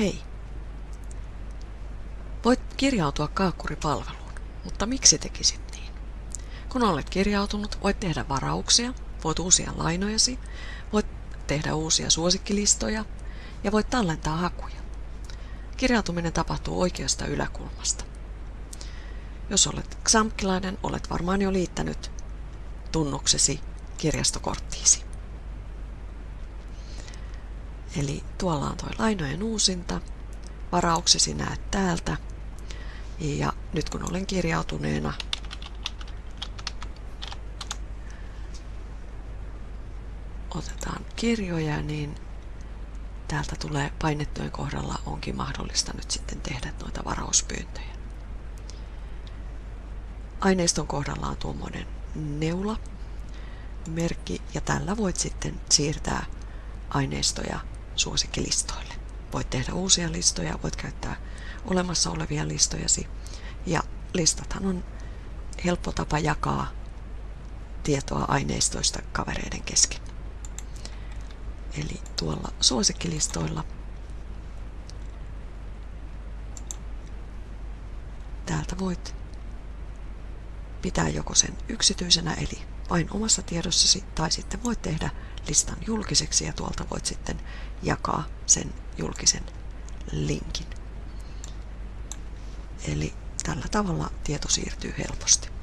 Hei! Voit kirjautua Kaakkuri-palveluun, mutta miksi tekisit niin? Kun olet kirjautunut, voit tehdä varauksia, voit uusia lainojasi, voit tehdä uusia suosikkilistoja ja voit tallentaa hakuja. Kirjautuminen tapahtuu oikeasta yläkulmasta. Jos olet xamkilainen, olet varmaan jo liittänyt tunnuksesi kirjastokorttiisi. Eli tuolla on tuo lainojen uusinta, varauksesi näet täältä. Ja nyt kun olen kirjautuneena otetaan kirjoja, niin täältä tulee painettujen kohdalla onkin mahdollista nyt sitten tehdä noita varauspyyntöjä. Aineiston kohdalla on tuommoinen neula merkki ja tällä voit sitten siirtää aineistoja suosikkilistoille. Voit tehdä uusia listoja, voit käyttää olemassa olevia listojasi ja listathan on helppo tapa jakaa tietoa aineistoista kavereiden kesken. Eli tuolla suosikkilistoilla täältä voit pitää joko sen yksityisenä eli vain omassa tiedossasi tai sitten voit tehdä listan julkiseksi ja tuolta voit sitten jakaa sen julkisen linkin. Eli tällä tavalla tieto siirtyy helposti.